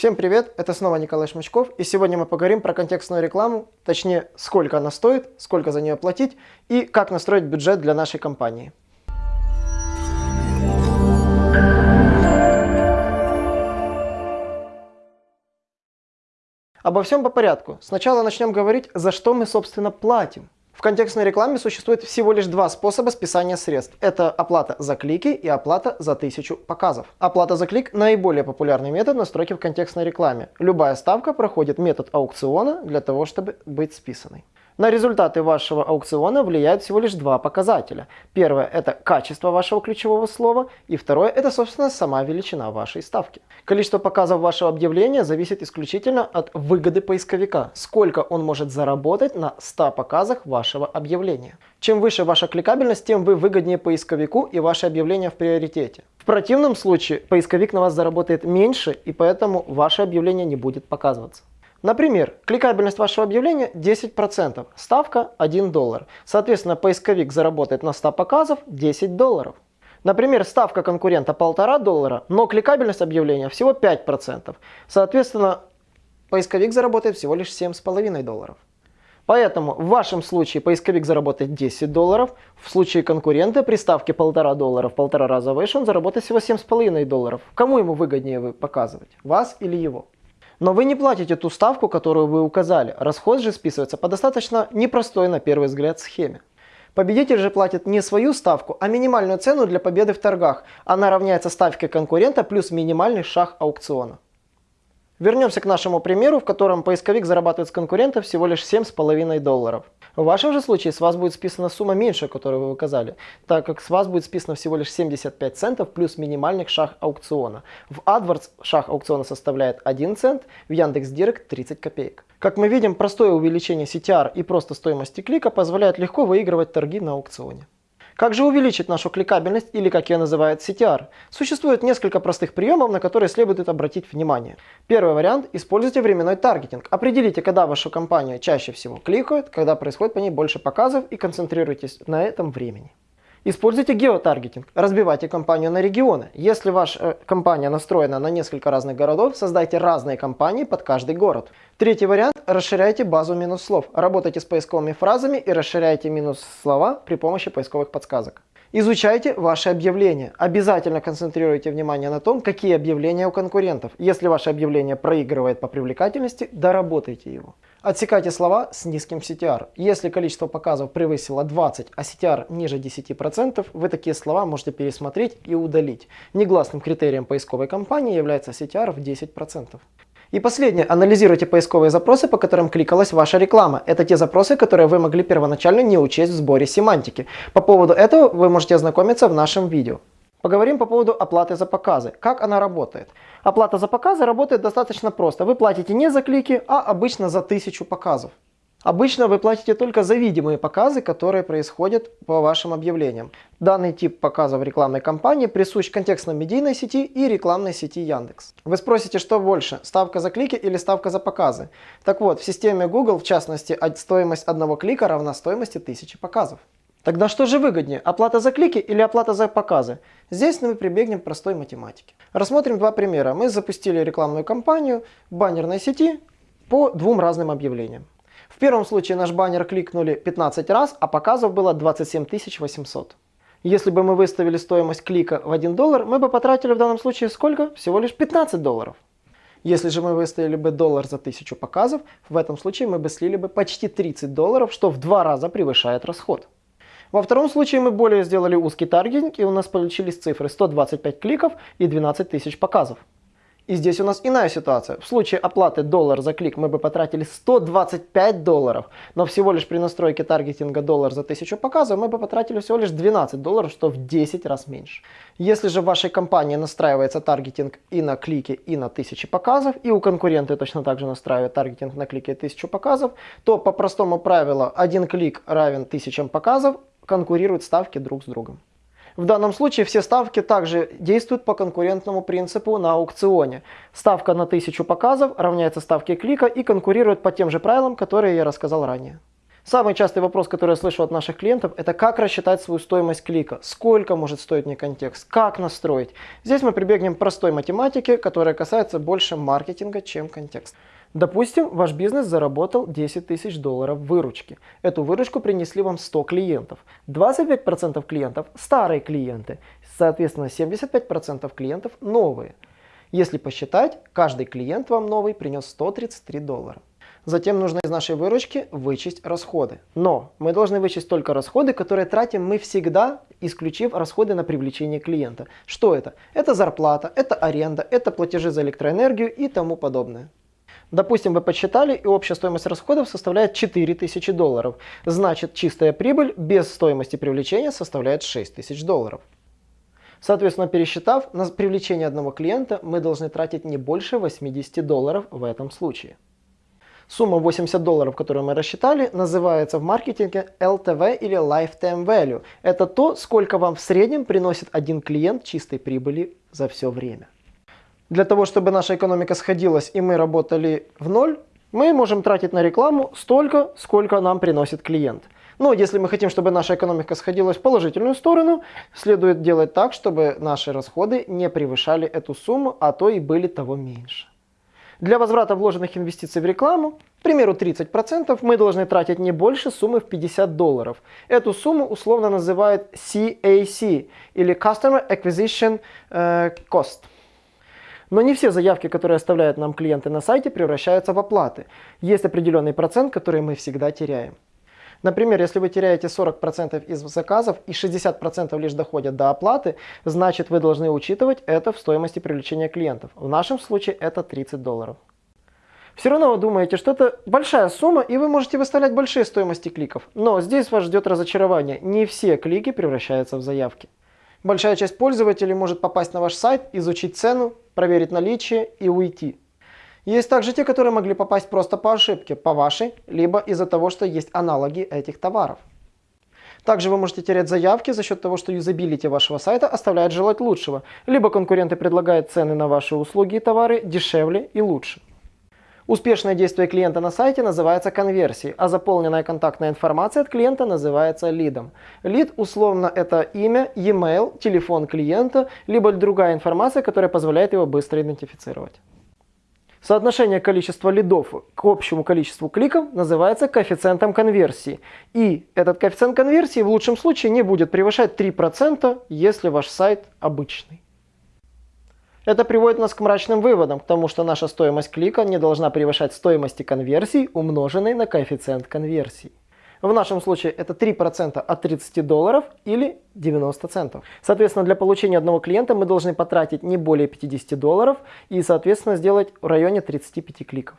Всем привет, это снова Николай Шмачков, и сегодня мы поговорим про контекстную рекламу, точнее, сколько она стоит, сколько за нее платить и как настроить бюджет для нашей компании. Обо всем по порядку. Сначала начнем говорить, за что мы, собственно, платим. В контекстной рекламе существует всего лишь два способа списания средств. Это оплата за клики и оплата за тысячу показов. Оплата за клик – наиболее популярный метод настройки в контекстной рекламе. Любая ставка проходит метод аукциона для того, чтобы быть списанной. На результаты вашего аукциона влияют всего лишь два показателя. Первое – это качество вашего ключевого слова, и второе – это, собственно, сама величина вашей ставки. Количество показов вашего объявления зависит исключительно от выгоды поисковика, сколько он может заработать на 100 показах вашего объявления. Чем выше ваша кликабельность, тем вы выгоднее поисковику и ваше объявление в приоритете. В противном случае поисковик на вас заработает меньше, и поэтому ваше объявление не будет показываться. Например, кликабельность вашего объявления 10%, ставка 1 доллар. Соответственно, поисковик заработает на 100 показов 10 долларов. Например, ставка конкурента 1,5 доллара, но кликабельность объявления всего 5%. Соответственно, поисковик заработает всего лишь 7,5 долларов. Поэтому в вашем случае поисковик заработает 10 долларов, в случае конкурента при ставке 1,5 доллара в полтора раза выше он заработает всего 7,5 долларов. Кому ему выгоднее вы показывать, вас или его? Но вы не платите ту ставку, которую вы указали. Расход же списывается по достаточно непростой на первый взгляд схеме. Победитель же платит не свою ставку, а минимальную цену для победы в торгах. Она равняется ставке конкурента плюс минимальный шаг аукциона. Вернемся к нашему примеру, в котором поисковик зарабатывает с конкурента всего лишь 7,5 долларов. В вашем же случае с вас будет списана сумма меньше, которую вы указали, так как с вас будет списано всего лишь 75 центов плюс минимальный шаг аукциона. В AdWords шаг аукциона составляет 1 цент, в Яндекс.Директ 30 копеек. Как мы видим, простое увеличение CTR и просто стоимости клика позволяет легко выигрывать торги на аукционе. Как же увеличить нашу кликабельность или как ее называют CTR? Существует несколько простых приемов, на которые следует обратить внимание. Первый вариант – используйте временной таргетинг. Определите, когда вашу компанию чаще всего кликают, когда происходит по ней больше показов и концентрируйтесь на этом времени. Используйте геотаргетинг. Разбивайте компанию на регионы. Если ваша э, компания настроена на несколько разных городов, создайте разные компании под каждый город. Третий вариант – расширяйте базу минус слов. Работайте с поисковыми фразами и расширяйте минус слова при помощи поисковых подсказок. Изучайте ваши объявления. Обязательно концентрируйте внимание на том, какие объявления у конкурентов. Если ваше объявление проигрывает по привлекательности, доработайте его. Отсекайте слова с низким CTR. Если количество показов превысило 20, а CTR ниже 10%, вы такие слова можете пересмотреть и удалить. Негласным критерием поисковой кампании является CTR в 10%. И последнее. Анализируйте поисковые запросы, по которым кликалась ваша реклама. Это те запросы, которые вы могли первоначально не учесть в сборе семантики. По поводу этого вы можете ознакомиться в нашем видео. Поговорим по поводу оплаты за показы. Как она работает? Оплата за показы работает достаточно просто. Вы платите не за клики, а обычно за тысячу показов. Обычно вы платите только за видимые показы, которые происходят по вашим объявлениям. Данный тип показа в рекламной кампании присущ контекстно-медийной сети и рекламной сети Яндекс. Вы спросите, что больше, ставка за клики или ставка за показы? Так вот, в системе Google, в частности, стоимость одного клика равна стоимости тысячи показов. Тогда что же выгоднее, оплата за клики или оплата за показы? Здесь мы прибегнем к простой математике. Рассмотрим два примера. Мы запустили рекламную кампанию в баннерной сети по двум разным объявлениям. Первом случае наш баннер кликнули 15 раз, а показов было 27 800. Если бы мы выставили стоимость клика в 1 доллар, мы бы потратили в данном случае сколько? Всего лишь 15 долларов. Если же мы выставили бы доллар за 1000 показов, в этом случае мы бы слили бы почти 30 долларов, что в два раза превышает расход. Во втором случае мы более сделали узкий таргетинг и у нас получились цифры 125 кликов и 12 тысяч показов. И здесь у нас иная ситуация. В случае оплаты доллар за клик мы бы потратили 125 долларов, но всего лишь при настройке таргетинга доллар за 1000 показов мы бы потратили всего лишь 12 долларов, что в 10 раз меньше. Если же в вашей компании настраивается таргетинг и на клики, и на 1000 показов, и у конкурента точно так же настраивает таргетинг на клики и 1000 показов, то по простому правилу один клик равен 1000 показов, конкурируют ставки друг с другом. В данном случае все ставки также действуют по конкурентному принципу на аукционе. Ставка на 1000 показов равняется ставке клика и конкурирует по тем же правилам, которые я рассказал ранее. Самый частый вопрос, который я слышу от наших клиентов, это как рассчитать свою стоимость клика, сколько может стоить мне контекст, как настроить. Здесь мы прибегнем к простой математике, которая касается больше маркетинга, чем контекст. Допустим, ваш бизнес заработал 10 тысяч долларов выручки. Эту выручку принесли вам 100 клиентов. 25% клиентов – старые клиенты, соответственно 75% клиентов – новые. Если посчитать, каждый клиент вам новый принес 133 доллара. Затем нужно из нашей выручки вычесть расходы. Но мы должны вычесть только расходы, которые тратим мы всегда, исключив расходы на привлечение клиента. Что это? Это зарплата, это аренда, это платежи за электроэнергию и тому подобное. Допустим, вы подсчитали, и общая стоимость расходов составляет 4000 долларов. Значит, чистая прибыль без стоимости привлечения составляет 6000 долларов. Соответственно, пересчитав, на привлечение одного клиента мы должны тратить не больше 80 долларов в этом случае. Сумма 80 долларов, которую мы рассчитали, называется в маркетинге LTV или Lifetime Value. Это то, сколько вам в среднем приносит один клиент чистой прибыли за все время. Для того, чтобы наша экономика сходилась и мы работали в ноль, мы можем тратить на рекламу столько, сколько нам приносит клиент. Но если мы хотим, чтобы наша экономика сходилась в положительную сторону, следует делать так, чтобы наши расходы не превышали эту сумму, а то и были того меньше. Для возврата вложенных инвестиций в рекламу, к примеру 30%, мы должны тратить не больше суммы в 50 долларов. Эту сумму условно называют CAC или Customer Acquisition э, Cost. Но не все заявки, которые оставляют нам клиенты на сайте, превращаются в оплаты. Есть определенный процент, который мы всегда теряем. Например, если вы теряете 40% из заказов и 60% лишь доходят до оплаты, значит вы должны учитывать это в стоимости привлечения клиентов. В нашем случае это 30 долларов. Все равно вы думаете, что это большая сумма, и вы можете выставлять большие стоимости кликов. Но здесь вас ждет разочарование. Не все клики превращаются в заявки. Большая часть пользователей может попасть на ваш сайт, изучить цену, проверить наличие и уйти. Есть также те, которые могли попасть просто по ошибке, по вашей, либо из-за того, что есть аналоги этих товаров. Также вы можете терять заявки за счет того, что юзабилити вашего сайта оставляет желать лучшего, либо конкуренты предлагают цены на ваши услуги и товары дешевле и лучше. Успешное действие клиента на сайте называется конверсией, а заполненная контактная информация от клиента называется лидом. Лид условно это имя, e-mail, телефон клиента, либо другая информация, которая позволяет его быстро идентифицировать. Соотношение количества лидов к общему количеству кликов называется коэффициентом конверсии. И этот коэффициент конверсии в лучшем случае не будет превышать 3%, если ваш сайт обычный. Это приводит нас к мрачным выводам, к тому, что наша стоимость клика не должна превышать стоимости конверсии, умноженной на коэффициент конверсии. В нашем случае это 3% от 30 долларов или 90 центов. Соответственно, для получения одного клиента мы должны потратить не более 50 долларов и, соответственно, сделать в районе 35 кликов.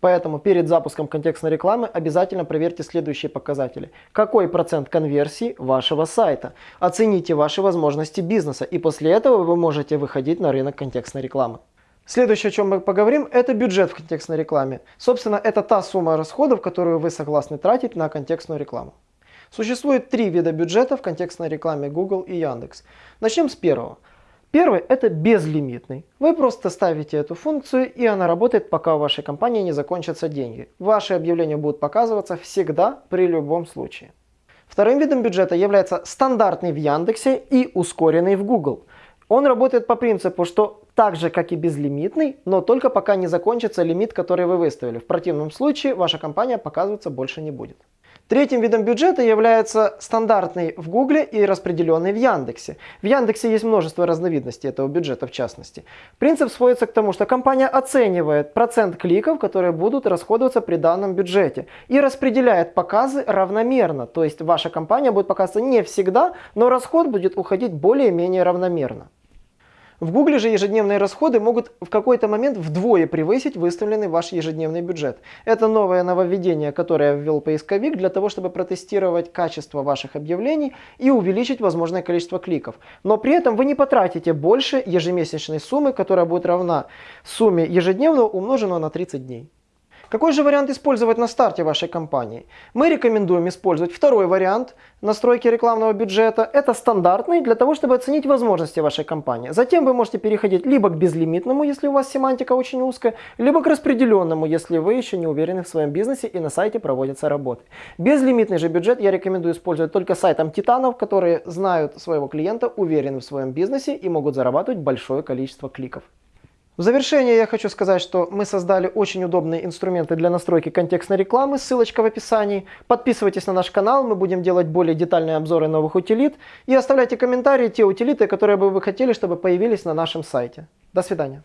Поэтому перед запуском контекстной рекламы обязательно проверьте следующие показатели. Какой процент конверсии вашего сайта? Оцените ваши возможности бизнеса и после этого вы можете выходить на рынок контекстной рекламы. Следующее, о чем мы поговорим, это бюджет в контекстной рекламе. Собственно, это та сумма расходов, которую вы согласны тратить на контекстную рекламу. Существует три вида бюджета в контекстной рекламе Google и Яндекс. Начнем с первого. Первый – это безлимитный. Вы просто ставите эту функцию, и она работает, пока у вашей компании не закончатся деньги. Ваши объявления будут показываться всегда, при любом случае. Вторым видом бюджета является стандартный в Яндексе и ускоренный в Google. Он работает по принципу, что так же, как и безлимитный, но только пока не закончится лимит, который вы выставили. В противном случае ваша компания показываться больше не будет. Третьим видом бюджета является стандартный в Гугле и распределенный в Яндексе. В Яндексе есть множество разновидностей этого бюджета в частности. Принцип сводится к тому, что компания оценивает процент кликов, которые будут расходоваться при данном бюджете и распределяет показы равномерно. То есть ваша компания будет показываться не всегда, но расход будет уходить более-менее равномерно. В Гугле же ежедневные расходы могут в какой-то момент вдвое превысить выставленный ваш ежедневный бюджет. Это новое нововведение, которое ввел поисковик для того, чтобы протестировать качество ваших объявлений и увеличить возможное количество кликов. Но при этом вы не потратите больше ежемесячной суммы, которая будет равна сумме ежедневного умноженного на 30 дней. Какой же вариант использовать на старте вашей компании? Мы рекомендуем использовать второй вариант настройки рекламного бюджета. Это стандартный для того, чтобы оценить возможности вашей компании. Затем вы можете переходить либо к безлимитному, если у вас семантика очень узкая, либо к распределенному, если вы еще не уверены в своем бизнесе и на сайте проводятся работы. Безлимитный же бюджет я рекомендую использовать только сайтам титанов, которые знают своего клиента, уверены в своем бизнесе и могут зарабатывать большое количество кликов. В завершение я хочу сказать, что мы создали очень удобные инструменты для настройки контекстной рекламы, ссылочка в описании. Подписывайтесь на наш канал, мы будем делать более детальные обзоры новых утилит. И оставляйте комментарии, те утилиты, которые бы вы хотели, чтобы появились на нашем сайте. До свидания.